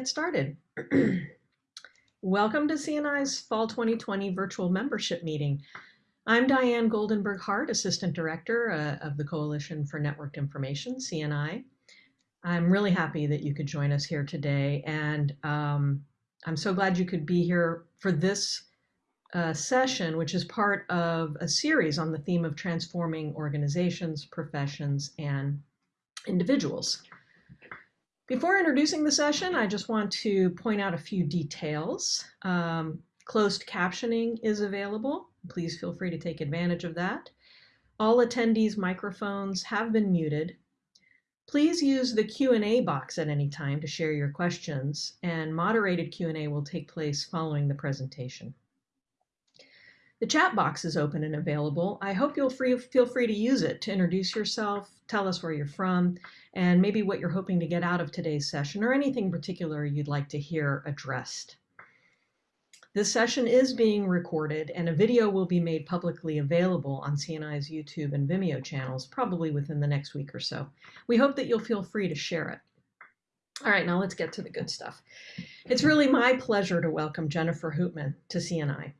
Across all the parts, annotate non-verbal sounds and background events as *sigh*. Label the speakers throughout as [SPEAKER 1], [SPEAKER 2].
[SPEAKER 1] get started. *clears throat* Welcome to CNI's Fall 2020 virtual membership meeting. I'm Diane Goldenberg Hart, Assistant Director uh, of the Coalition for Networked Information, CNI. I'm really happy that you could join us here today, and um, I'm so glad you could be here for this uh, session, which is part of a series on the theme of transforming organizations, professions, and individuals. Before introducing the session, I just want to point out a few details. Um, closed captioning is available. Please feel free to take advantage of that. All attendees' microphones have been muted. Please use the Q&A box at any time to share your questions, and moderated Q&A will take place following the presentation. The chat box is open and available. I hope you'll free, feel free to use it to introduce yourself, tell us where you're from, and maybe what you're hoping to get out of today's session or anything particular you'd like to hear addressed. This session is being recorded and a video will be made publicly available on CNI's YouTube and Vimeo channels probably within the next week or so. We hope that you'll feel free to share it. All right, now let's get to the good stuff. It's really my pleasure to welcome Jennifer Hootman to CNI.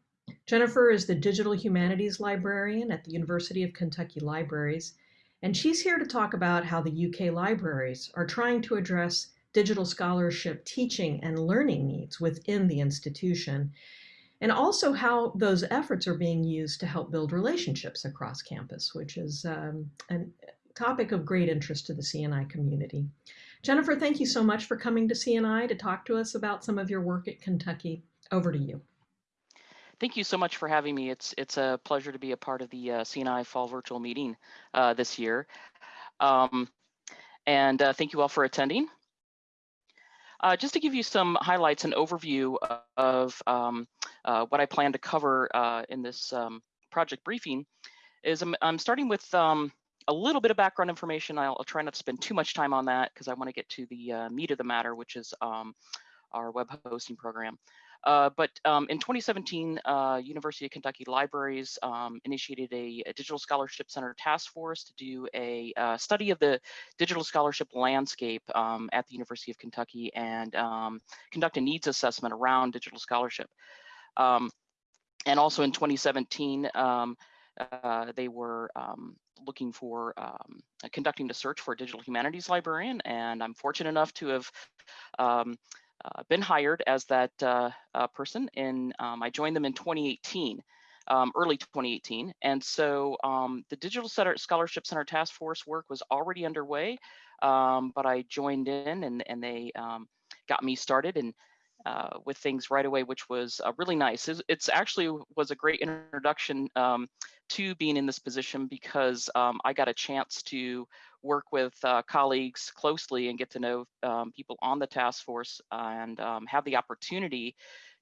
[SPEAKER 1] Jennifer is the Digital Humanities Librarian at the University of Kentucky Libraries, and she's here to talk about how the UK libraries are trying to address digital scholarship teaching and learning needs within the institution, and also how those efforts are being used to help build relationships across campus, which is um, a topic of great interest to the CNI community. Jennifer, thank you so much for coming to CNI to talk to us about some of your work at Kentucky. Over to you
[SPEAKER 2] thank you so much for having me. It's it's a pleasure to be a part of the uh, CNI Fall Virtual Meeting uh, this year. Um, and uh, thank you all for attending. Uh, just to give you some highlights and overview of um, uh, what I plan to cover uh, in this um, project briefing is I'm, I'm starting with um, a little bit of background information. I'll, I'll, try not to spend too much time on that because I want to get to the meat of the matter, which is um, our web hosting program. Uh, but um, in 2017, uh, University of Kentucky Libraries um, initiated a, a, Digital Scholarship Center task force to do a uh, study of the digital scholarship landscape um, at the University of Kentucky and um, conduct a needs assessment around digital scholarship. Um, and also in 2017, um, uh, they were looking for conducting a search for a digital humanities librarian, and I'm fortunate enough to have been hired as that uh, uh, person and um, I joined them in 2018, um, early 2018. And so um, the Digital Center, Scholarship Center Task Force work was already underway, um, but I joined in and, and they um, got me started and uh, with things right away, which was uh, really nice. It's, it's, actually was a great introduction um, to being in this position because I got a chance to work with uh, colleagues closely and get to know um, people on the task force and um, have the opportunity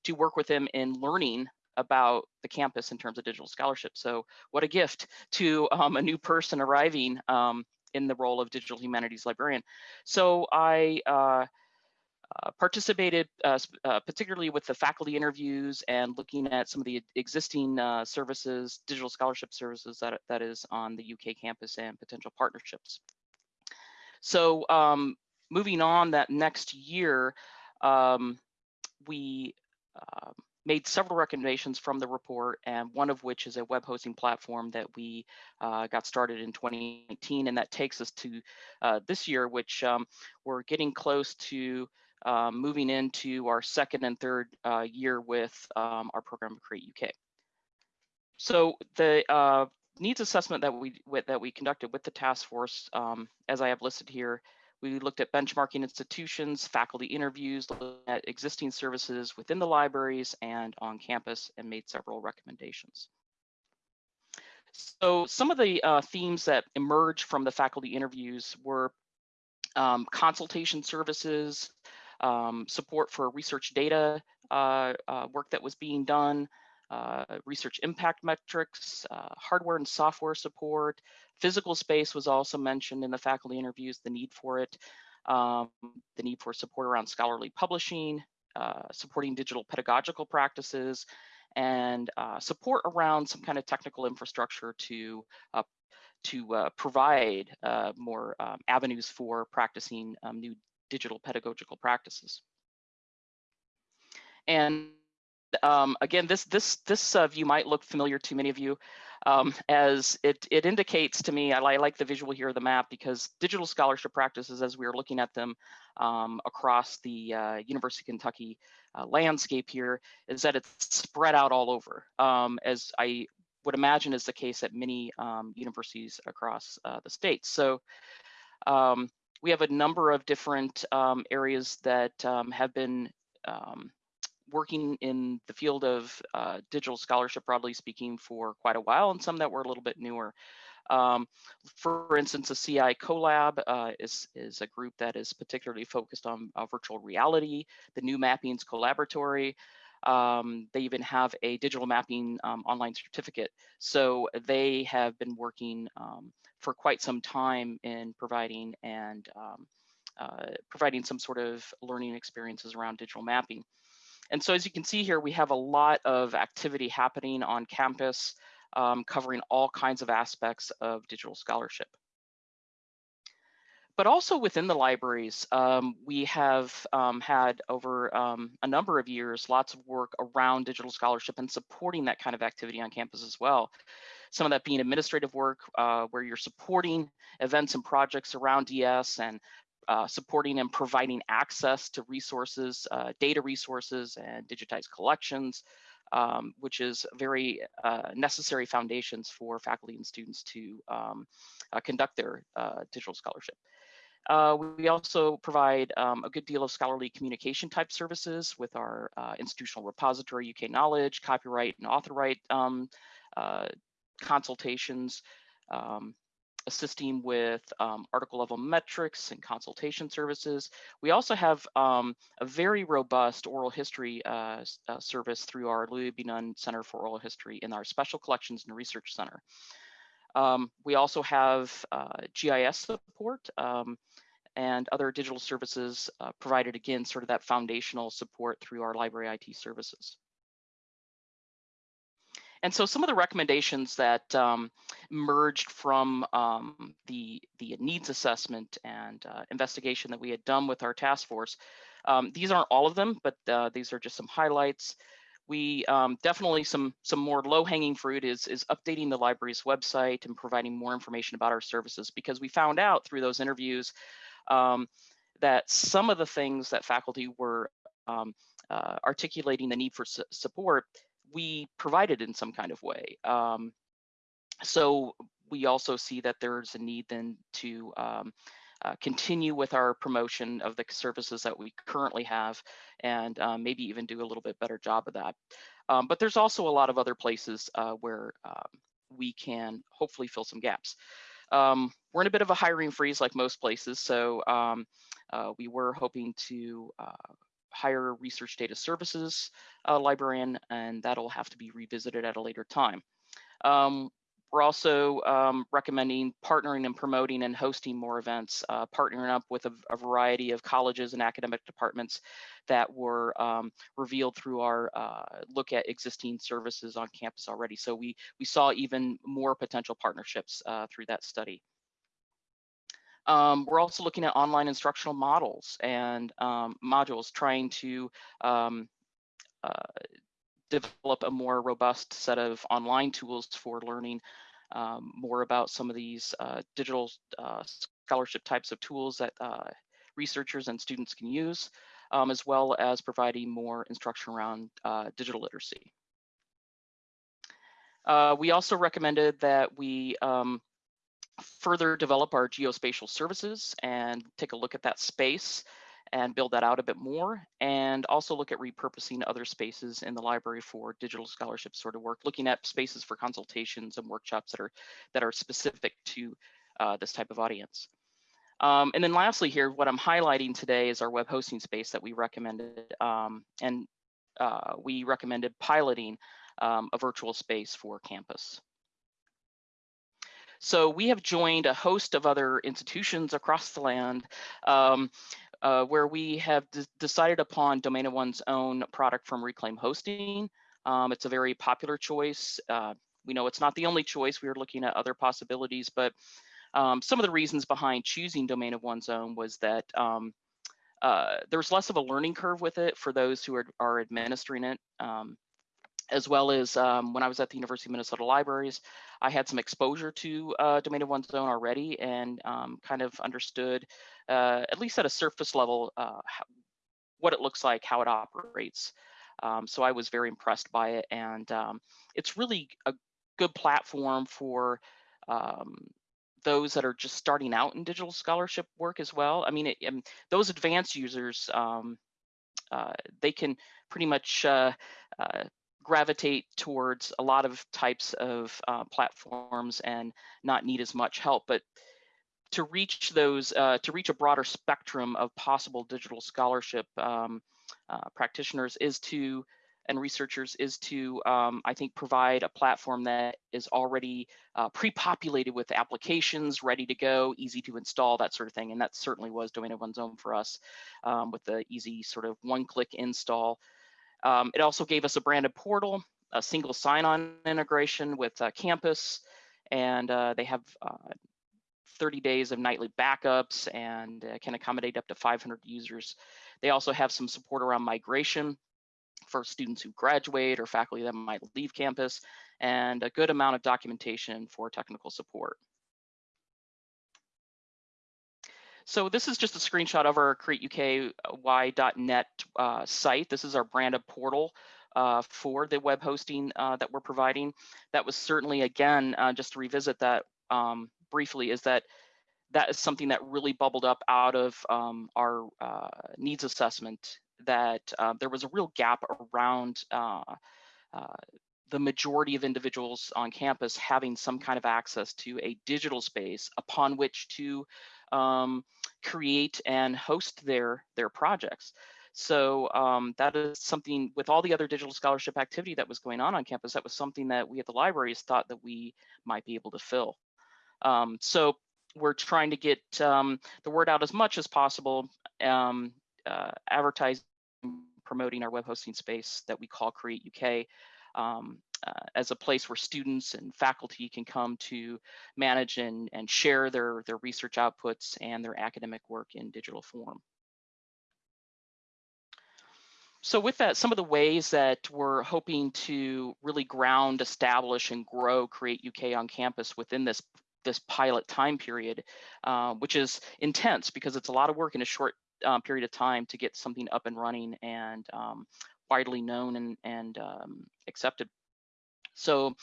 [SPEAKER 2] to work with them in learning about the campus in terms of digital scholarship. So what a gift *laughs* to um, a new person arriving um, in the role of digital humanities librarian. So I uh, participated uh, uh, particularly with the faculty interviews and looking at some of the existing uh, services, digital scholarship services that, that is on the UK campus and potential partnerships. So um, moving on that next year, um, we uh, made several recommendations from the report, and one of which is a web hosting platform that we uh, got started in 2019, and that takes us to uh, this year, which um, we're getting close to um, moving into our second and third uh, year with um, our program Create UK. So the uh, needs assessment that we with, that we conducted with the task force, um, as I have listed here, we looked at benchmarking institutions, faculty interviews, at existing services within the libraries and on campus, and made several recommendations. So some of the uh, themes that emerged from the faculty interviews were um, consultation services, um, support for research data uh, uh, work that was being done, uh, research impact metrics, uh, hardware and software support. Physical space was also mentioned in the faculty interviews, the need for it, um, the need for support around scholarly publishing, uh, supporting digital pedagogical practices, and uh, support around some kind of technical infrastructure to uh, to uh, provide more um, avenues for practicing um, new digital pedagogical practices. And um, again, this this this uh, view might look familiar to many of you, um, as it it indicates to me. I, I, like the visual here of the map because digital scholarship practices, as we are looking at them um, across the uh, University of Kentucky uh, landscape here, is that it's spread out all over. Um, as I would imagine is the case at many um, universities across uh, the state. So. Um, we have a number of different areas that have been um, working in the field of uh, digital scholarship, broadly speaking, for quite a while, and some that were a little bit newer. Um, for instance, the CI CoLab uh, is, is a group that is particularly focused on uh, virtual reality, the New Mappings Collaboratory. Um, they even have a digital mapping um, online certificate. So they have been working um, for quite some time in providing and um, uh, providing some sort of learning experiences around digital mapping. And so as you can see here, we have a lot of activity happening on campus, um, covering all kinds of aspects of digital scholarship. But also within the libraries, um, we have um, had over um, a number of years, lots of work around digital scholarship and supporting that kind of activity on campus as well. Some of that being administrative work uh, where you're supporting events and projects around DS and uh, supporting and providing access to resources, uh, data resources and digitized collections, um, which is very uh, necessary foundations for faculty and students to um, uh, conduct their uh, digital scholarship. Uh, we also provide um, a good deal of scholarly communication type services with our institutional repository, UK Knowledge, copyright and author right um, consultations, um, assisting with um, article level metrics and consultation services. We also have um, a very robust oral history uh, uh, service through our Louis B. Nunn Center for Oral History in our Special Collections and Research Center. Um, we also have uh, GIS support um, and other digital services uh, provided again, sort of that foundational support through our library IT services. And so some of the recommendations that um, merged from um, the, the needs assessment and uh, investigation that we had done with our task force, um, these aren't all of them, but uh, these are just some highlights. We um, definitely some some more low-hanging fruit is is updating the library's website and providing more information about our services because we found out through those interviews um, that some of the things that faculty were um, uh, articulating the need for su support we provided in some kind of way. Um, so we also see that there's a need then to um, uh, continue with our promotion of the services that we currently have and um, maybe even do a little bit better job of that. Um, but there's also a lot of other places uh, where um, we can hopefully fill some gaps. Um, we're in a bit of a hiring freeze like most places, so um, uh, we were hoping to hire research data services uh, librarian, and that'll have to be revisited at a later time. Um, we're also um, recommending partnering and promoting and hosting more events, uh, partnering up with a, a, variety of colleges and academic departments that were um, revealed through our uh, look at existing services on campus already. So we, we saw even more potential partnerships uh, through that study. Um, we're also looking at online instructional models and um, modules, trying to um, uh, develop a more robust set of online tools for learning um, more about some of these uh, digital uh, scholarship types of tools that uh, researchers and students can use, um, as well as providing more instruction around uh, digital literacy. Uh, we also recommended that we um, further develop our geospatial services and take a look at that space and build that out a bit more and also look at repurposing other spaces in the library for digital scholarship sort of work looking at spaces for consultations and workshops that are that are specific to uh, this type of audience. Um, and then lastly here what i'm highlighting today is our web hosting space that we recommended um, and uh, we recommended piloting um, a virtual space for campus so we have joined a host of other institutions across the land um, uh, where we have decided upon Domain of One's own product from Reclaim Hosting. Um, it's a very popular choice. Uh, we know it's not the only choice. We are looking at other possibilities, but um, some of the reasons behind choosing Domain of One's own was that um, uh, there's less of a learning curve with it for those who are, are administering it. Um, as well as um, when I was at the University of Minnesota Libraries, I had some exposure to uh, domain of one's own already and um, kind of understood, uh, at least at a surface level, uh, how, what it looks like, how it operates. Um, so I was very impressed by it, and um, it's really a good platform for um, those that are just starting out in digital scholarship work as well. I mean, it, um, those advanced users, uh, they can pretty much uh, uh, gravitate towards a lot of types of uh, platforms and not need as much help. But to reach those, uh, to reach a broader spectrum of possible digital scholarship um, uh, practitioners is to and researchers is to, um, I think, provide a platform that is already uh, pre-populated with applications, ready to go, easy to install, that sort of thing. And that certainly was Domain of One's Own for us um, with the easy sort of one-click install. Um, it also gave us a branded portal, a single sign-on integration with uh, Campus, and uh, they have uh, 30 days of nightly backups and uh, can accommodate up to 500 users. They also have some support around migration for students who graduate or faculty that might leave campus, and a good amount of documentation for technical support. So this is just a screenshot of our createuky.net uh, site. This is our branded portal uh, for the web hosting uh, that we're providing. That was certainly, again, uh, just to revisit that um, briefly, is that that is something that really bubbled up out of um, our uh, needs assessment that uh, there was a real gap around the majority of individuals on campus having some kind of access to a digital space upon which to um, create and host their their projects. So um, that is something with all the other digital scholarship activity that was going on on campus, that was something that we at the libraries thought that we might be able to fill. Um, so we're trying to get um, the word out as much as possible, um, uh, advertising, promoting our web hosting space that we call Create UK. Um, uh, as a place where students and faculty can come to manage and, and share their, their research outputs and their academic work in digital form. So with that, some of the ways that we're hoping to really ground, establish, and grow Create UK on campus within this this pilot time period, uh, which is intense because it's a lot of work in a short um, period of time to get something up and running and um, widely known and, and um, accepted so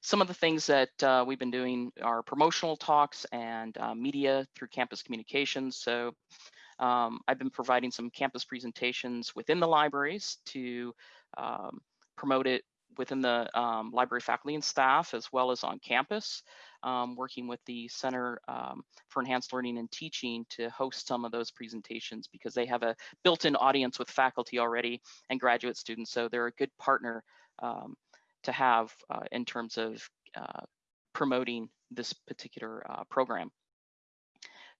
[SPEAKER 2] some of the things that uh, we've been doing are promotional talks and uh, media through campus communications. So um, I've been providing some campus presentations within the libraries to um, promote it within the um, library faculty and staff as well as on campus, um, working with the Center um, for Enhanced Learning and Teaching to host some of those presentations because they have a built-in audience with faculty already and graduate students. So they're a good partner um, to have uh, in terms of uh, promoting this particular uh, program.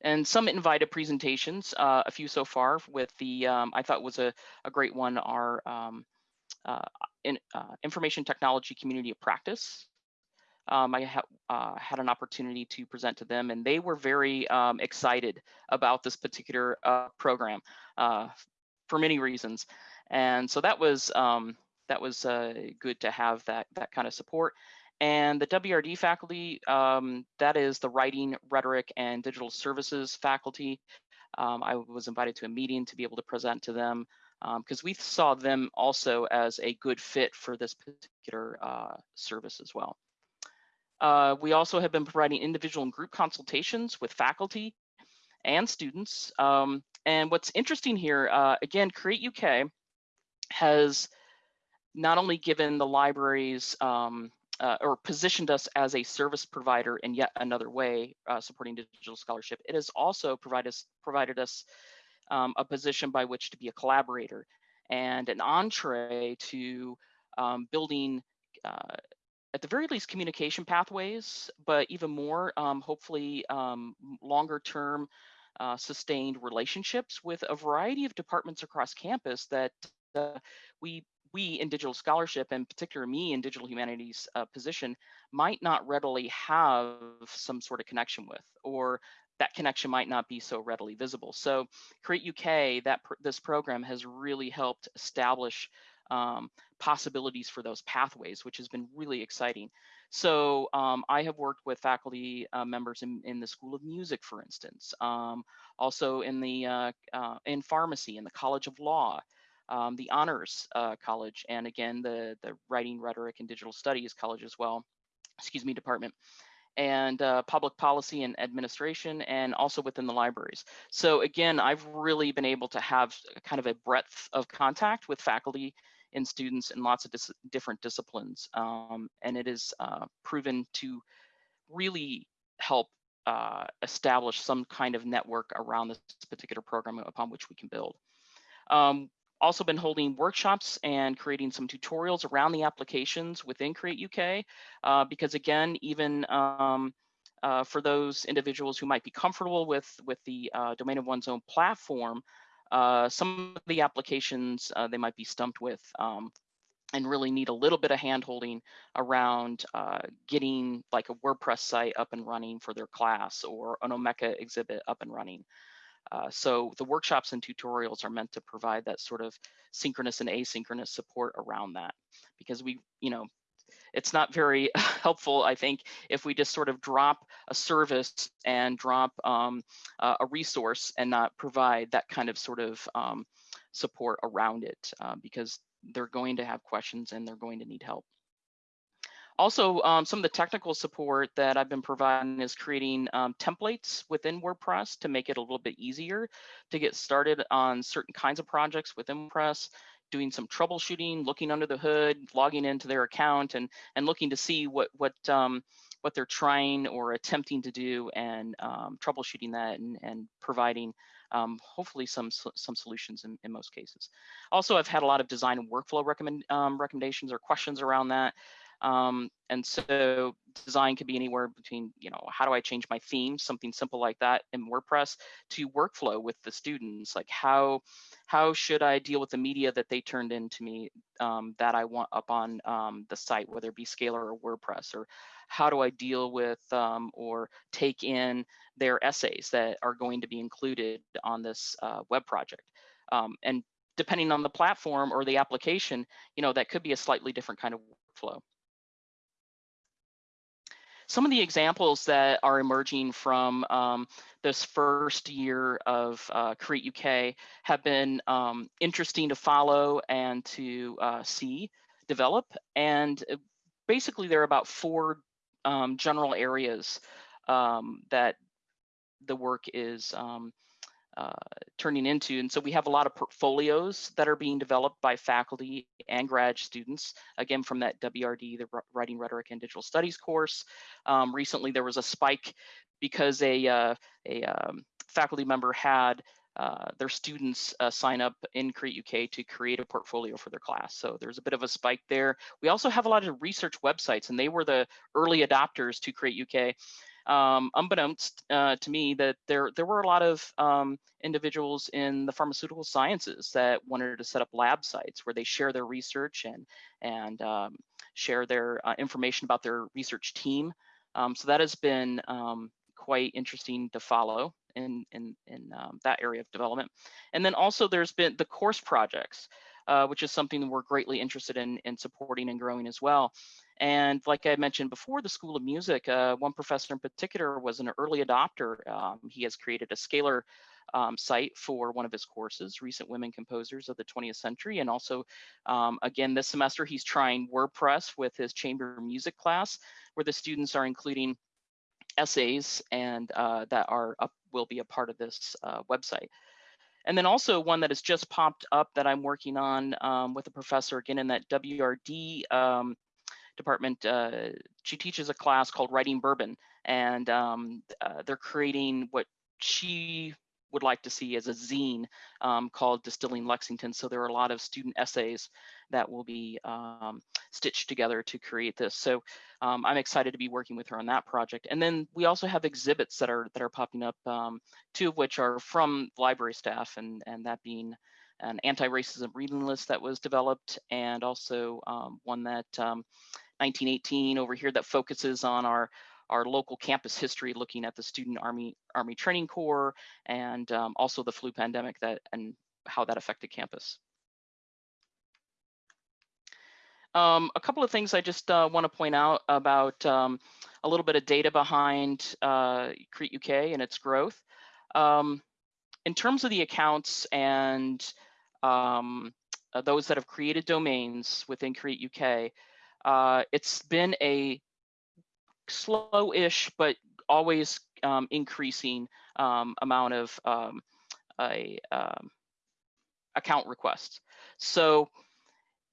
[SPEAKER 2] And some invited presentations, uh, a few so far with the, um, I thought was a, a great one, our um, uh, in, information technology community of practice. Um, I ha had an opportunity to present to them and they were very um, excited about this particular program for many reasons. And so that was um, that was uh, good to have that that kind of support. And the WRD faculty, um, that is the writing, rhetoric, and digital services faculty. Um, I was invited to a meeting to be able to present to them because um, we saw them also as a good fit for this particular uh, service as well. Uh, we also have been providing individual and group consultations with faculty and students. Um, and what's interesting here, uh, again, Create UK has not only given the libraries um, uh, or positioned us as a service provider in yet another way uh, supporting digital scholarship, it has also provided us, provided us um, a position by which to be a collaborator and an entree to um, building uh, at the very least communication pathways, but even more, um, hopefully um, longer term uh, sustained relationships with a variety of departments across campus that uh, we we in digital scholarship, and particularly me in digital humanities uh, position, might not readily have some sort of connection with, or that connection might not be so readily visible. So Create UK, that pr this program has really helped establish um, possibilities for those pathways, which has been really exciting. So um, I have worked with faculty uh, members in, in, the School of Music, for instance, um, also in the uh, uh, in pharmacy, in the College of Law, um, the Honors uh, College, and again the the Writing, Rhetoric, and Digital Studies College as well. Excuse me, department and uh, public policy and administration, and also within the libraries. So again, I've really been able to have kind of a breadth of contact with faculty and students in lots of dis different disciplines, um, and it is uh, proven to really help uh, establish some kind of network around this particular program upon which we can build. Um, also been holding workshops and creating some tutorials around the applications within Create UK, uh, because again, even um, uh, for those individuals who might be comfortable with, with the uh, domain of one's own platform, uh, some of the applications uh, they might be stumped with um, and really need a little bit of handholding around uh, getting like a WordPress site up and running for their class or an Omeka exhibit up and running. Uh, so the workshops and tutorials are meant to provide that sort of synchronous and asynchronous support around that because we, you know, it's not very *laughs* helpful, I think, if we just sort of drop a service and drop um, uh, a resource and not provide that kind of sort of um, support around it uh, because they're going to have questions and they're going to need help. Also, um, some of the technical support that I've been providing is creating um, templates within WordPress to make it a little bit easier to get started on certain kinds of projects within WordPress, doing some troubleshooting, looking under the hood, logging into their account, and and looking to see what what um, what they're trying or attempting to do, and um, troubleshooting that and, and providing um, hopefully some some solutions in, in most cases. Also, I've had a lot of design and workflow recommend um, recommendations or questions around that. Um, and so design could be anywhere between, you know, how do I change my theme, something simple like that in WordPress, to workflow with the students, like how how should I deal with the media that they turned into me um, that I want up on um, the site, whether it be Scalar or WordPress, or how do I deal with um, or take in their essays that are going to be included on this uh, web project. Um, and depending on the platform or the application, you know, that could be a slightly different kind of workflow. Some of the examples that are emerging from um, this first year of uh, Create UK have been um, interesting to follow and to uh, see develop. And uh, basically, there are about four um, general areas um, that the work is um, uh, turning into. And so we have a lot of portfolios that are being developed by faculty and grad students, again, from that WRD, the Writing, Rhetoric, and Digital Studies course. Um, recently, there was a spike because a, uh, a um, faculty member had uh, their students uh, sign up in Create UK to create a portfolio for their class. So there's a bit of a spike there. We also have a lot of research websites, and they were the early adopters to Create UK um, unbeknownst uh, to me that there there were a lot of um, individuals in the pharmaceutical sciences that wanted to set up lab sites where they share their research and and um, share their uh, information about their research team. Um, so that has been um, quite interesting to follow in in in um, that area of development. And then also there's been the course projects. Uh, which is something we're greatly interested in in supporting and growing as well. And like I mentioned before, the School of Music, uh, one professor in particular was an early adopter. Um, he has created a Scalar um, site for one of his courses, Recent Women Composers of the 20th Century. And also, um, again, this semester, he's trying WordPress with his chamber music class, where the students are including essays and uh, that are up, will be a part of this uh, website. And then also one that has just popped up that I'm working on um, with a professor again in that WRD um, department, uh, she teaches a class called Writing Bourbon, and um, uh, they're creating what she would like to see as a zine um, called Distilling Lexington. So there are a lot of student essays that will be um, stitched together to create this. So um, I'm excited to be working with her on that project. And then we also have exhibits that are that are popping up, um, two of which are from library staff, and and that being an anti-racism reading list that was developed, and also um, one that 1918 um, over here that focuses on our our local campus history, looking at the Student Army Army Training Corps, and um, also the flu pandemic that and how that affected campus. Um, a couple of things I just uh, want to point out about um, a little bit of data behind uh, Create UK and its growth. Um, in terms of the accounts and um, uh, those that have created domains within Create UK, uh, it's been a slow-ish but always um, increasing um, amount of a, account requests. So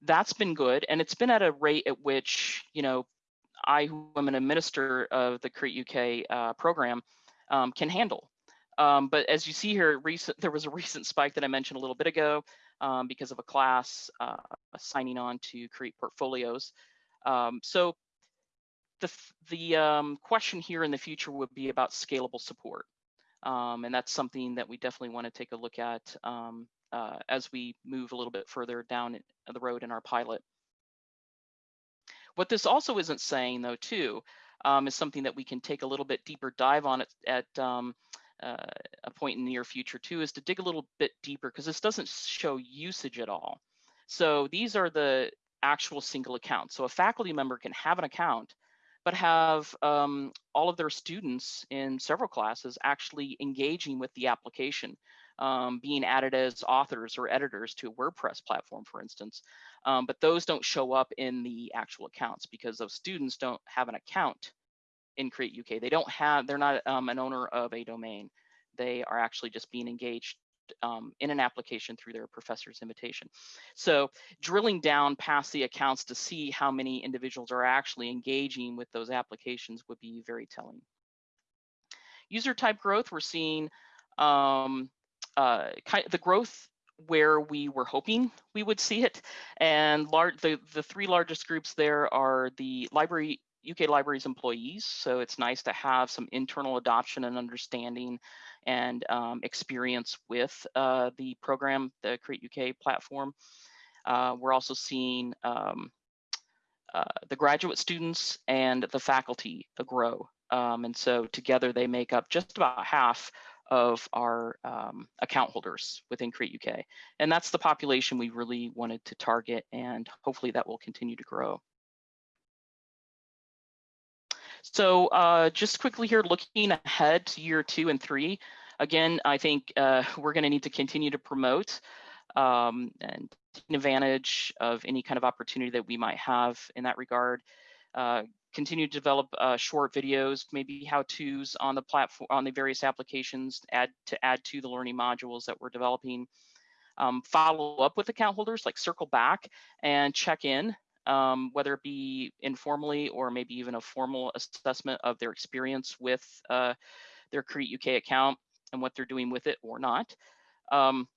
[SPEAKER 2] that's been good. And it's been at a rate at which, you know, I, who am an administrator of the Create UK uh, program, um, can handle. Um, but as you see here, recent, there was a recent spike that I mentioned a little bit ago um, because of a class uh, signing on to create portfolios. Um, so the, the um, question here in the future would be about scalable support. Um, and that's something that we definitely want to take a look at uh, as we move a little bit further down the road in our pilot. What this also isn't saying though too, um, is something that we can take a little bit deeper dive on at, at um, uh, a point in the near future too, is to dig a little bit deeper because this doesn't show usage at all. So these are the actual single accounts. So a faculty member can have an account, but have um, all of their students in several classes actually engaging with the application um, being added as authors or editors to a WordPress platform, for instance. Um, but those don't show up in the actual accounts because those students don't have an account in Create UK. They don't have, they're not um, an owner of a domain. They are actually just being engaged um, in an application through their professor's invitation. So drilling down past the accounts to see how many individuals are actually engaging with those applications would be very telling. User type growth, we're seeing um, uh, the growth where we were hoping we would see it. And large, the, the three largest groups there are the library, UK Libraries employees. So it's nice to have some internal adoption and understanding and um, experience with uh, the program, the Create UK platform. Uh, we're also seeing um, uh, the graduate students and the faculty grow. Um, and so together they make up just about half of our um, account holders within Create UK. And that's the population we really wanted to target and hopefully that will continue to grow. So uh, just quickly here, looking ahead to year two and three, again, I think uh, we're gonna need to continue to promote um, and take advantage of any kind of opportunity that we might have in that regard. Uh, continue to develop uh, short videos, maybe how-tos on the platform, on the various applications add to add to the learning modules that we're developing. Um, follow up with account holders, like circle back and check in, um, whether it be informally or maybe even a formal assessment of their experience with uh, their Create UK account and what they're doing with it or not. Um,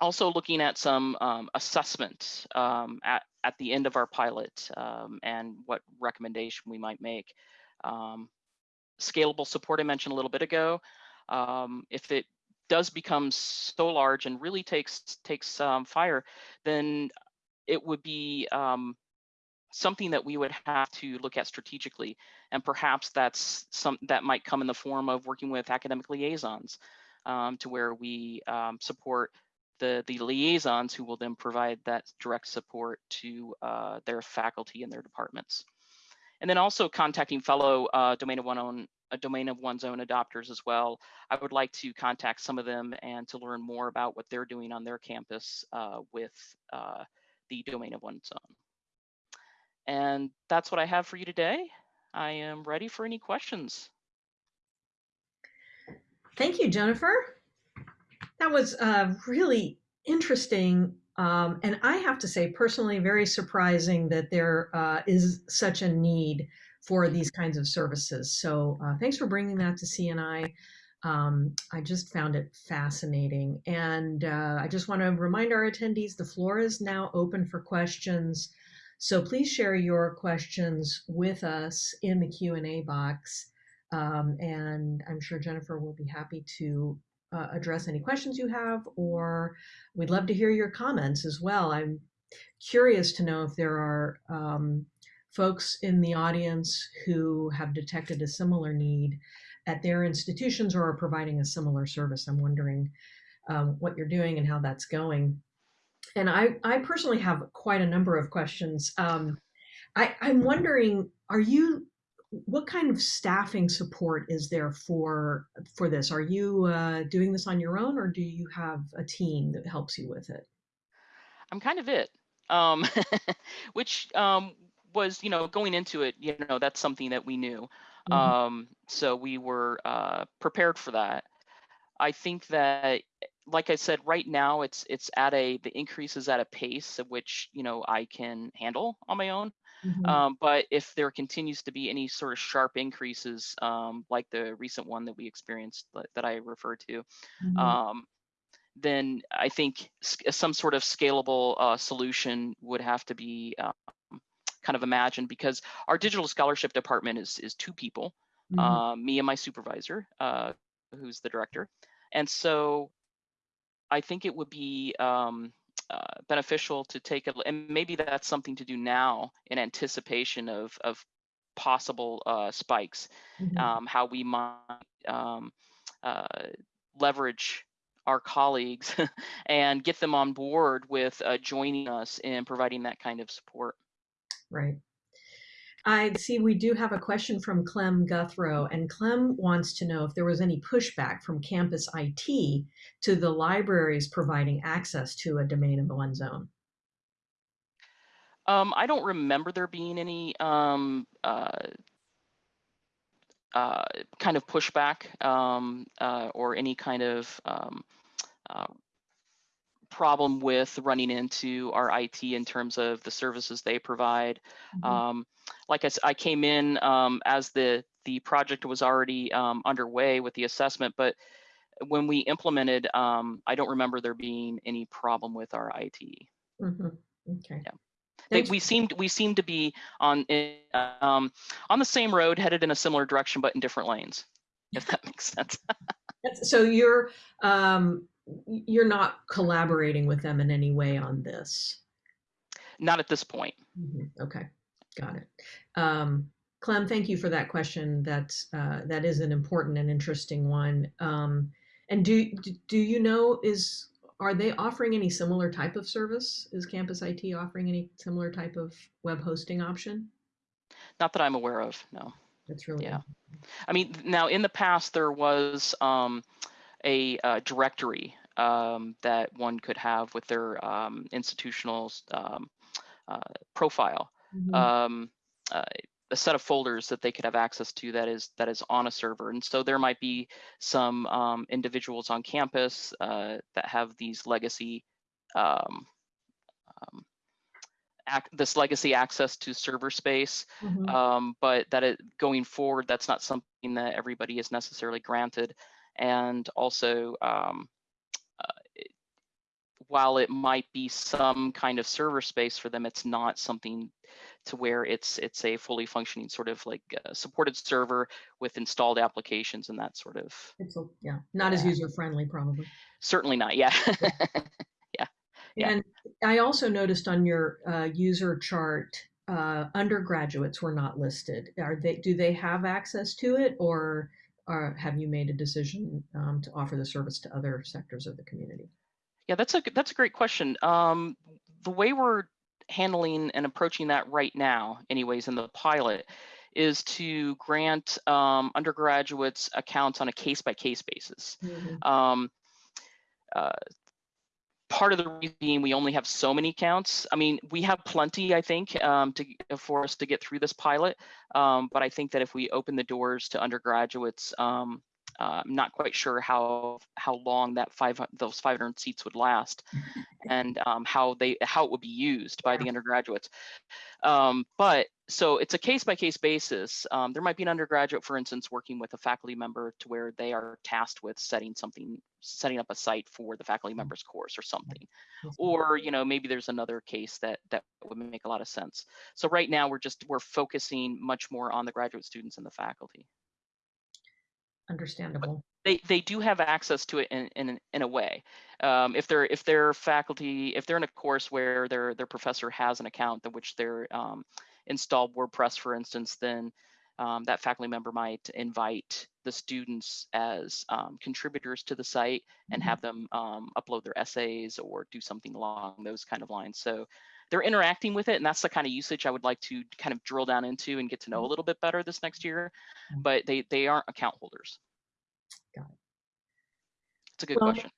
[SPEAKER 2] also looking at some um, assessment um, at, at the end of our pilot um, and what recommendation we might make. Um, scalable support I mentioned a little bit ago. If it does become so large and really takes takes um, fire, then it would be something that we would have to look at strategically and perhaps that's some that might come in the form of working with academic liaisons um, to where we um, support the, the liaisons who will then provide that direct support to uh, their faculty and their departments. And then also contacting fellow uh, domain of one own a domain of one's own adopters as well. I would like to contact some of them and to learn more about what they're doing on their campus uh, with uh, the domain of one's own. And that's what I have for you today. I am ready for any questions.
[SPEAKER 1] Thank you, Jennifer. That was uh, really interesting. Um, and I have to say, personally, very surprising that there uh, is such a need for these kinds of services. So uh, thanks for bringing that to CNI. Um, I just found it fascinating. And uh, I just want to remind our attendees, the floor is now open for questions. So please share your questions with us in the Q&A box. Um, and I'm sure Jennifer will be happy to uh, address any questions you have, or we'd love to hear your comments as well. I'm curious to know if there are um, folks in the audience who have detected a similar need at their institutions or are providing a similar service. I'm wondering um, what you're doing and how that's going. And I, I personally have quite a number of questions. Um, I, I'm wondering, are you, what kind of staffing support is there for for this? Are you uh, doing this on your own, or do you have a team that helps you with it?
[SPEAKER 2] I'm kind of it. Um, *laughs* which um, was, you know, going into it, you know, that's something that we knew.
[SPEAKER 1] Mhm,
[SPEAKER 2] Um, so we were uh, prepared for that. I think that, like I said, right now it's it's at a the increase is at a pace at which you know I can handle on my own.
[SPEAKER 1] mhm,
[SPEAKER 2] Um, but if there continues to be any sort of sharp increases, um, like the recent one that we experienced that, that I referred to,
[SPEAKER 1] mhm,
[SPEAKER 2] um, then I think some sort of scalable uh, solution would have to be um, kind of imagined because our digital scholarship department is is two people,
[SPEAKER 1] mhm,
[SPEAKER 2] uh, me and my supervisor, uh, who's the director, and so I think it would be um, uh, beneficial to take a, and maybe that's something to do now in anticipation of of possible uh, spikes,
[SPEAKER 1] mhm.
[SPEAKER 2] um, how we might um, uh, leverage our colleagues *laughs* and get them on board with uh, joining us in providing that kind of support.
[SPEAKER 1] Right. I see we do have a question from Clem Guthro, and Clem wants to know if there was any pushback from campus IT to the libraries providing access to a domain of one's own.
[SPEAKER 2] Um, I don't remember there being any um, uh, uh, kind of pushback um, uh, or any kind of um, uh, problem with running into our IT in terms of the services they provide.
[SPEAKER 1] Mhm,
[SPEAKER 2] Um, like I came in um, as the the project was already um, underway with the assessment, but when we implemented, um, I don't remember there being any problem with our IT.
[SPEAKER 1] mhm. Okay.
[SPEAKER 2] Yeah. They, we seemed we seemed to be on um, on the same road, headed in a similar direction, but in different lanes. If that *laughs* makes sense.
[SPEAKER 1] So you're um, you're not collaborating with them in any way on this.
[SPEAKER 2] Not at this point.
[SPEAKER 1] Mhm, Okay, got it. Um, Clem, thank you for that question. That's uh, that is an important and interesting one. Um, and do do do you know is are they offering any similar type of service? Is Campus IT offering any similar type of web hosting option?
[SPEAKER 2] Not that I'm aware of. No.
[SPEAKER 1] That's really
[SPEAKER 2] Yeah. I mean, now in the past there was um, a uh, directory um, that one could have with their um, institutional um, uh, profile,
[SPEAKER 1] Mhm,
[SPEAKER 2] um, uh, a set of folders that they could have access to that is that is on a server. And so there might be some um, individuals on campus uh, that have these legacy um, um, ac- this legacy access to server space.
[SPEAKER 1] Mhm,
[SPEAKER 2] um, but that it going forward that's not something that everybody is necessarily granted and also um, while it might be some kind of server space for them it's not something to where it's it's a fully functioning sort of like uh, supported server with installed applications and that sort of
[SPEAKER 1] It's a, yeah, not as user friendly probably.
[SPEAKER 2] certainly not *laughs* yeah Yeah.
[SPEAKER 1] And I also noticed on your uh, user chart, uh, undergraduates were not listed. Are they, do they have access to it or are, have you made a decision um, to offer the service to other sectors of the community?
[SPEAKER 2] Yeah, that's a that's a great question. Um, the way we're handling and approaching that right now, anyways, in the pilot, is to grant um, undergraduates accounts on a case by case basis.
[SPEAKER 1] Mhm,
[SPEAKER 2] Um, uh, part of the reason we only have so many counts. I mean, we have plenty, I think, um, to for us to get through this pilot. Um, but I think that if we open the doors to undergraduates, um, uh, I'm not quite sure how how long that five those 500 seats would last, *laughs* and um, how they how it would be used by the undergraduates. Um, but so it's a case by case basis. Um, there might be an undergraduate, for instance, working with a faculty member to where they are tasked with setting something, setting up a site for the faculty member's course or something. Or you know maybe there's another case that that would make a lot of sense. So right now we're just we're focusing much more on the graduate students and the faculty.
[SPEAKER 1] Understandable.
[SPEAKER 2] They they do have access to it in in, in a way. Um, if they're if they're faculty if they're in a course where their their professor has an account that which they're um, install WordPress, for instance, then um, that faculty member might invite the students as um, contributors to the site and
[SPEAKER 1] Mhm.
[SPEAKER 2] have them um, upload their essays or do something along those kind of lines. So they're interacting with it, and that's the kind of usage I would like to kind of drill down into and get to know a little bit better this next year.
[SPEAKER 1] Mhm.
[SPEAKER 2] But they they aren't account holders.
[SPEAKER 1] Got it.
[SPEAKER 2] It's a good
[SPEAKER 1] Well,
[SPEAKER 2] question.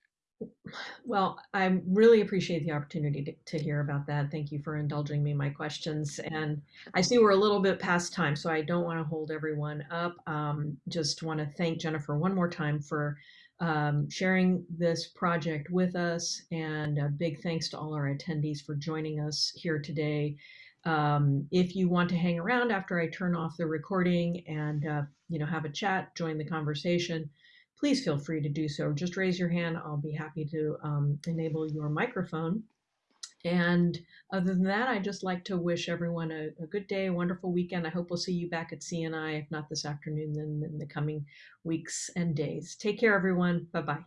[SPEAKER 1] Well, I really appreciate the opportunity to, to hear about that. Thank you for indulging me my questions. And I see we're a little bit past time, so I don't want to hold everyone up. Um, just want to thank Jennifer one more time for um, sharing this project with us. And a big thanks to all our attendees for joining us here today. Um, if you want to hang around after I turn off the recording and uh, you know have a chat, join the conversation please feel free to do so. Just raise your hand. I'll be happy to um, enable your microphone. And other than that, I'd just like to wish everyone a, a, good day, a wonderful weekend. I hope we'll see you back at CNI, if not this afternoon, then in the coming weeks and days. Take care, everyone. Bye bye.